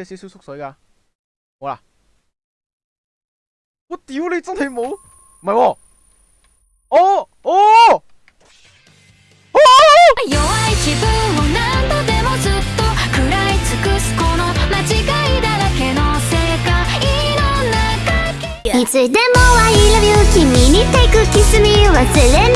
有少少縮水噶，好啦。我屌你真係冇，唔係喎，哦哦。弱い自分を何度でもずっと食らい尽くすこの間違いだらけの世界の中いつでも I love you 君に take kiss me 忘れ